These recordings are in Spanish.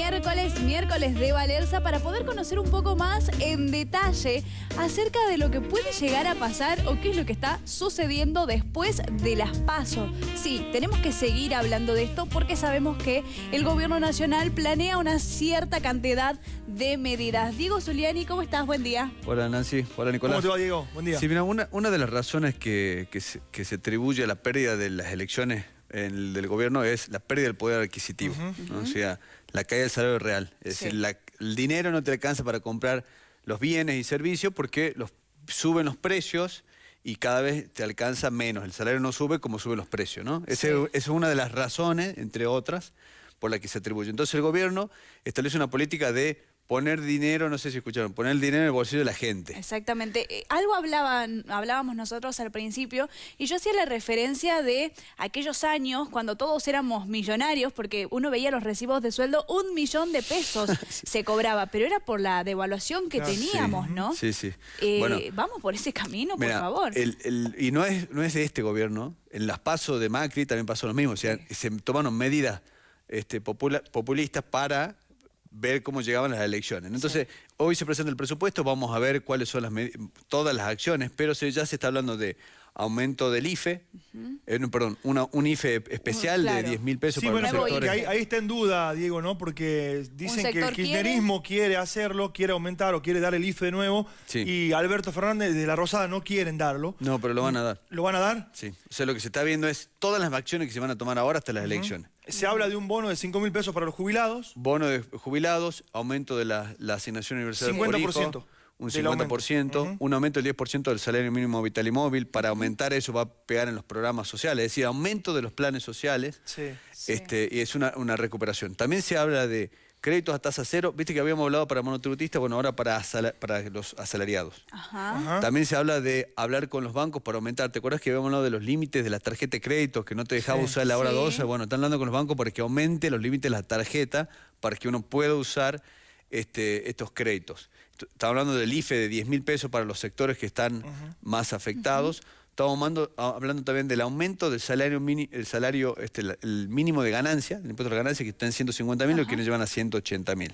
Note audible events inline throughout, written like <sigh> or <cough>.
miércoles, miércoles de Valerza, para poder conocer un poco más en detalle acerca de lo que puede llegar a pasar o qué es lo que está sucediendo después de las pasos. Sí, tenemos que seguir hablando de esto porque sabemos que el gobierno nacional planea una cierta cantidad de medidas. Diego Zuliani, ¿cómo estás? Buen día. Hola Nancy, hola Nicolás. ¿Cómo te va Diego? Buen día. Sí, mira, una, una de las razones que, que, se, que se atribuye a la pérdida de las elecciones el del gobierno es la pérdida del poder adquisitivo. O sea, la caída del salario real. Es decir, el dinero no te alcanza para comprar los bienes y servicios porque los, suben los precios y cada vez te alcanza menos. El salario no sube como suben los precios, ¿no? Esa es una de las razones, entre otras, por la que se atribuye. Entonces el gobierno establece una política de poner dinero, no sé si escucharon, poner el dinero en el bolsillo de la gente. Exactamente. Eh, algo hablaban, hablábamos nosotros al principio y yo hacía la referencia de aquellos años cuando todos éramos millonarios porque uno veía los recibos de sueldo, un millón de pesos <laughs> se cobraba, pero era por la devaluación que teníamos, ¿no? Sí, sí. Eh, vamos por ese camino, por favor. y no es, no es de este gobierno, en las pasos de Macri también pasó lo mismo, o sea, se tomaron medidas este, populistas para ver cómo llegaban las elecciones. Entonces, hoy se presenta el presupuesto, vamos a ver cuáles son las todas las acciones, pero ya se está hablando de aumento del IFE, eh, perdón, una, un IFE especial de 10 mil pesos para los sectores. Ahí, ahí, está en duda, Diego, ¿no? Porque dicen que el kirchnerismo quiere? hacerlo, quiere aumentar o quiere dar el IFE de nuevo, y Alberto Fernández de la Rosada no quieren darlo. No, pero lo van a dar. ¿Lo van a dar? Sí. O sea, lo que se está viendo es todas las acciones que se van a tomar ahora hasta las elecciones. Se habla de un bono de 5 mil pesos para los jubilados. Bono de jubilados, aumento de la, asignación universal 50% un 50%, un aumento del 10% del salario mínimo vital y móvil, para aumentar eso va a pegar en los programas sociales, es decir, aumento de los planes sociales, Este, y es una, recuperación. También se habla de créditos a tasa cero, viste que habíamos hablado para monotributistas, bueno, ahora para, para los asalariados. También se habla de hablar con los bancos para aumentar, ¿te acuerdas que habíamos hablado de los límites de la tarjeta de crédito, que no te dejaba usar la hora 12? Bueno, están hablando con los bancos para que aumente los límites de la tarjeta, para que uno pueda usar este, estos créditos. Estamos hablando del IFE de 10 mil pesos para los sectores que están más afectados. Estamos hablando, también del aumento del salario, el salario este, el mínimo de ganancia, el impuesto de ganancia que está en 150 mil, y que nos llevan a 180 mil.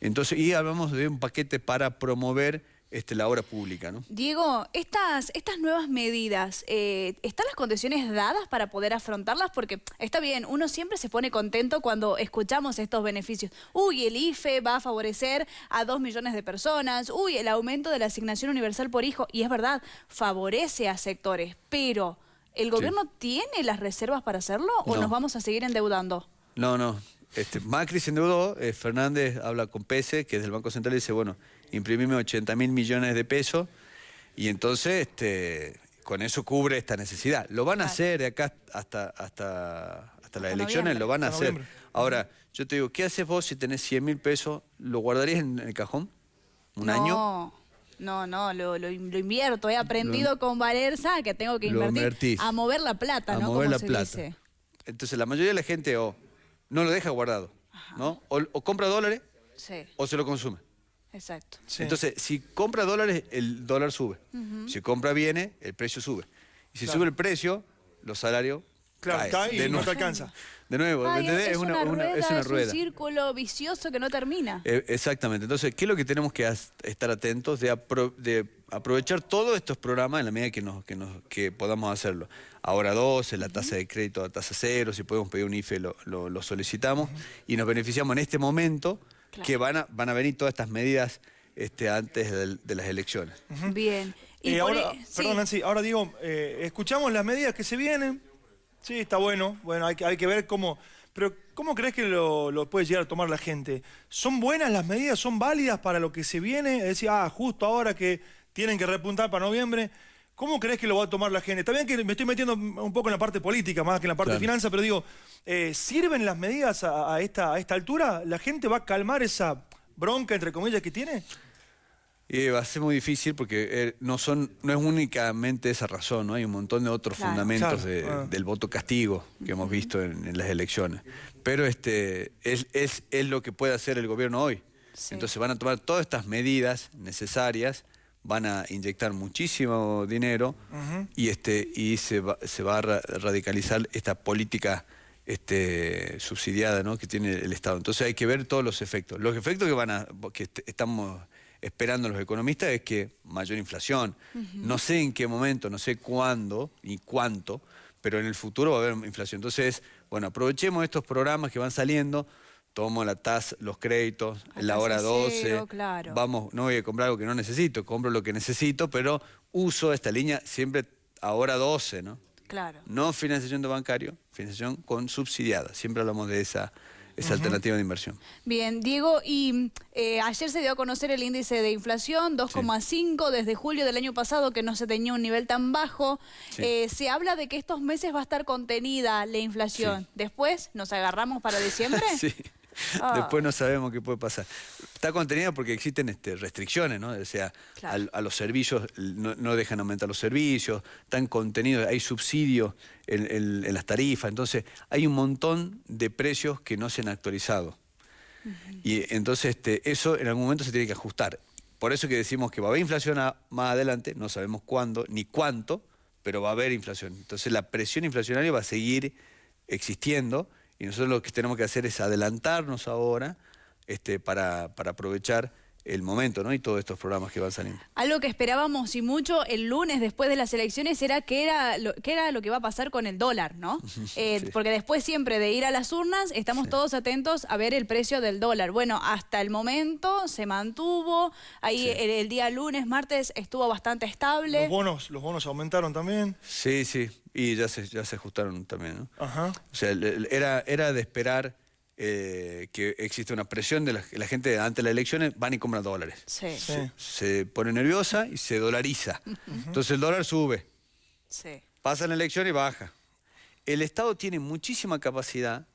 Entonces, y hablamos de un paquete para promover este, la obra pública. ¿no? Diego, estas, estas nuevas medidas, eh, ¿están las condiciones dadas para poder afrontarlas? Porque está bien, uno siempre se pone contento cuando escuchamos estos beneficios. Uy, el IFE va a favorecer a dos millones de personas. Uy, el aumento de la asignación universal por hijo. Y es verdad, favorece a sectores. Pero, ¿el gobierno tiene las reservas para hacerlo o nos vamos a seguir endeudando? No, no. Este, Macri se endeudó, eh, Fernández habla con Pese, que es del Banco Central, y dice, bueno, imprimime 80 mil millones de pesos y entonces este, con eso cubre esta necesidad. Lo van a hacer de acá hasta, hasta, hasta las elecciones, lo van a hacer. Ahora, yo te digo, ¿qué haces vos si tenés 100 mil pesos? ¿Lo guardarías en el cajón? ¿Un año? No, no, lo, lo, invierto. He aprendido con Valerza que tengo que invertir a mover la plata, a mover la plata. Entonces, la mayoría de la gente o no lo deja guardado, ¿no? O, compra dólares o se lo consume. Exacto. Entonces, si compra dólares, el dólar sube. Si compra bienes, el precio sube. Y si sube el precio, los salarios Claro, cae y no te alcanza. <laughs> De nuevo, es, una, rueda, es, una rueda. un círculo vicioso que no termina. Eh, exactamente. Entonces, ¿qué es lo que tenemos que estar atentos? De, aprovechar todos estos programas en la medida que, nos, que, nos, que podamos hacerlo. Ahora 12, la tasa de crédito a tasa cero, si podemos pedir un IFE lo, lo, solicitamos y nos beneficiamos en este momento que van a, van a venir todas estas medidas este, antes de, las elecciones. Bien. Y ahora, e- perdón, Nancy, ahora digo, eh, escuchamos las medidas que se vienen. Sí, está bueno. Bueno, hay que, hay que ver cómo... Pero, ¿cómo crees que lo, puede llegar a tomar la gente? ¿Son buenas las medidas? ¿Son válidas para lo que se viene? Es decir, ah, justo ahora que tienen que repuntar para noviembre. ¿Cómo crees que lo va a tomar la gente? Está bien que me estoy metiendo un poco en la parte política más que en la parte de finanzas, pero digo, eh, ¿sirven las medidas a, esta, a esta altura? ¿La gente va a calmar esa bronca, entre comillas, que tiene? Va a ser muy difícil porque eh, no, son, no es únicamente esa razón, ¿no? hay un montón de otros fundamentos ah. del voto castigo que hemos visto en, las elecciones. Pero este, es, es, es, lo que puede hacer el gobierno hoy. Entonces van a tomar todas estas medidas necesarias van a inyectar muchísimo dinero y, este, y se, va, se va a radicalizar esta política este, subsidiada ¿no? que tiene el Estado. Entonces hay que ver todos los efectos. Los efectos que van a, que estamos esperando los economistas es que mayor inflación. No sé en qué momento, no sé cuándo ni cuánto, pero en el futuro va a haber inflación. Entonces, bueno, aprovechemos estos programas que van saliendo, tomo la tasa, los créditos, en la hora 12, vamos, no voy a comprar algo que no necesito, compro lo que necesito, pero uso esta línea siempre a hora 12, ¿no? Claro. No financiación de bancario, financiación con subsidiada. Siempre hablamos de esa, esa alternativa de inversión. Bien, Diego, y eh, ayer se dio a conocer el índice de inflación, 2,5 desde julio del año pasado, que no se tenía un nivel tan bajo. Eh, se habla de que estos meses va a estar contenida la inflación. Después, ¿nos agarramos para diciembre? <laughs> sí. Ah. Después no sabemos qué puede pasar. Está contenida porque existen este, restricciones, ¿no? O sea, a, los servicios, no, dejan aumentar los servicios, están contenidos, hay subsidios en, las tarifas, entonces hay un montón de precios que no se han actualizado. Y entonces este, eso en algún momento se tiene que ajustar. Por eso que decimos que va a haber inflación más adelante, no sabemos cuándo ni cuánto, pero va a haber inflación. Entonces la presión inflacionaria va a seguir existiendo y nosotros lo que tenemos que hacer es adelantarnos ahora este, para, para aprovechar el momento, ¿no? Y todos estos programas que van saliendo. Algo que esperábamos y mucho el lunes después de las elecciones era qué era lo, qué era lo que va a pasar con el dólar, ¿no? <laughs> Eh, porque después siempre de ir a las urnas estamos todos atentos a ver el precio del dólar. Bueno, hasta el momento se mantuvo, ahí el, día lunes, martes estuvo bastante estable. ¿Los bonos, los bonos aumentaron también? Sí, sí, y ya se, ya se ajustaron también, ¿no? Ajá. O sea, era, era de esperar eh, que existe una presión de la, gente ante las elecciones, van y compran dólares. Sí. Se, pone nerviosa y se dolariza. Entonces el dólar sube. Sí. Pasa la elección y baja. El Estado tiene muchísima capacidad,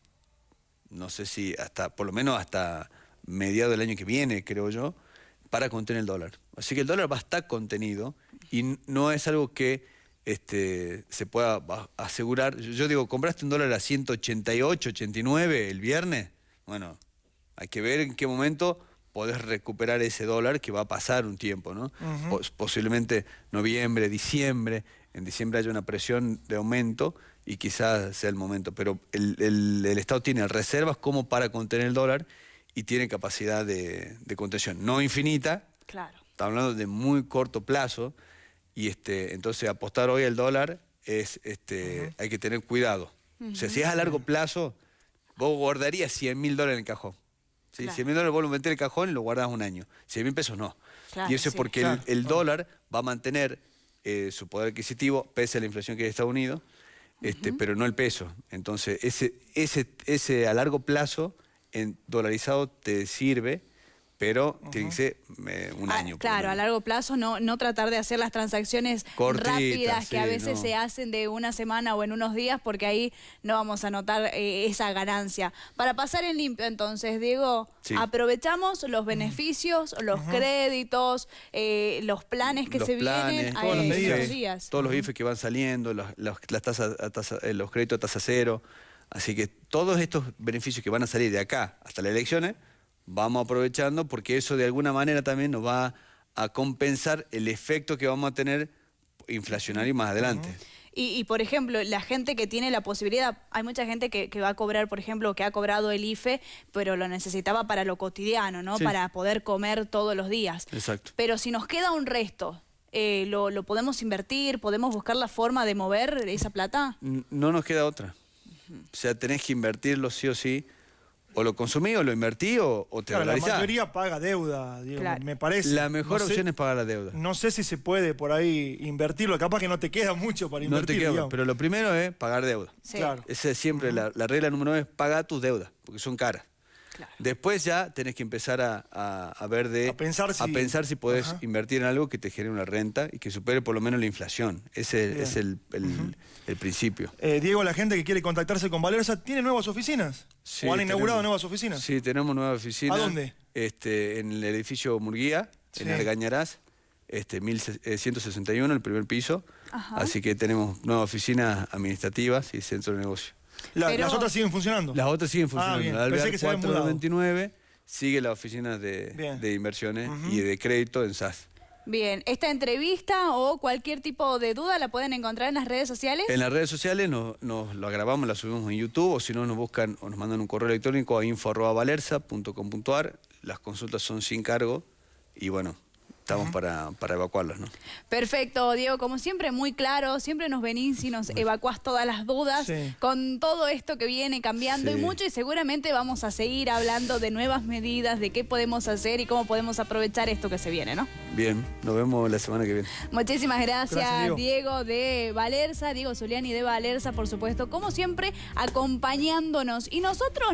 no sé si hasta, por lo menos hasta mediados del año que viene, creo yo, para contener el dólar. Así que el dólar va a estar contenido y no es algo que este, se pueda asegurar. Yo digo, ¿compraste un dólar a 188, 89 el viernes? Bueno, hay que ver en qué momento podés recuperar ese dólar que va a pasar un tiempo, ¿no? Posiblemente noviembre, diciembre, en diciembre haya una presión de aumento y quizás sea el momento, pero el, Estado tiene reservas como para contener el dólar y tiene capacidad de, de contención, no infinita, claro. estamos hablando de muy corto plazo, y este, entonces apostar hoy al dólar es, este, hay que tener cuidado. O sea, si es a largo plazo, vos guardarías 100 mil dólares en el cajón. ¿sí? 100 mil dólares vos lo metés en el cajón y lo guardás un año. 100 mil pesos no. y eso es porque el, dólar va a mantener eh, su poder adquisitivo pese a la inflación que hay en Estados Unidos, este, pero no el peso. Entonces, ese, ese, ese a largo plazo en dolarizado te sirve pero tiene que ser eh, un ah, año. claro, a largo plazo no, no tratar de hacer las transacciones rápidas que a veces se hacen de una semana o en unos días porque ahí no vamos a notar eh, esa ganancia. Para pasar en limpio entonces, Diego, aprovechamos los beneficios, los créditos, eh, los planes que se vienen todos los días. Todos los IFE que van saliendo, los, las tasas, los créditos a tasa cero. Así que todos estos beneficios que van a salir de acá hasta las elecciones vamos aprovechando porque eso de alguna manera también nos va a compensar el efecto que vamos a tener inflacionario más adelante. Y, por ejemplo, la gente que tiene la posibilidad, hay mucha gente que, va a cobrar, por ejemplo, que ha cobrado el IFE, pero lo necesitaba para lo cotidiano, ¿no? Para poder comer todos los días. Exacto. Pero si nos queda un resto, eh, lo, podemos invertir? ¿Podemos buscar la forma de mover esa plata? No nos queda otra. O sea, tenés que invertirlo sí o sí o lo consumí o lo invertí o, te claro, La mayoría paga deuda, me parece. La mejor opción es pagar la deuda. No sé si se puede por ahí invertirlo, capaz que no te queda mucho para invertir. No te queda, pero lo primero es pagar deuda. Claro. Esa es siempre la, la, regla número uno es pagar tus deudas, porque son caras. Después ya tenés que empezar a, ver de... A pensar si... A pensar si podés invertir en algo que te genere una renta y que supere por lo menos la inflación. Ese es el, principio. Eh, Diego, la gente que quiere contactarse con Valerza, ¿tiene nuevas oficinas? ¿O han inaugurado nuevas oficinas? Sí, tenemos nuevas oficinas. ¿A dónde? Este, en el edificio Murguía, en Argañarás, este, 1161, el primer piso. Así que tenemos nuevas oficinas administrativas y centro de negocio. ¿Las otras siguen funcionando? Las otras siguen ah, funcionando. Ah, la Pensé que 429 sigue la oficina de, de inversiones y de crédito en SAS. Bien, ¿esta entrevista o cualquier tipo de duda la pueden encontrar en las redes sociales? En las redes sociales nos, nos la grabamos, la subimos en YouTube o si no nos buscan o nos mandan un correo electrónico a info.valerza.com.ar. Las consultas son sin cargo y bueno, estamos para, para evacuarlos, ¿no? Perfecto, Diego, como siempre muy claro, siempre nos venís y nos evacuás todas las dudas con todo esto que viene cambiando y mucho y seguramente vamos a seguir hablando de nuevas medidas, de qué podemos hacer y cómo podemos aprovechar esto que se viene, ¿no? Bien, nos vemos la semana que viene. Muchísimas gracias, Diego. de Valerza, Diego Zuliani de Valerza, por supuesto, como siempre, acompañándonos. Y nosotros...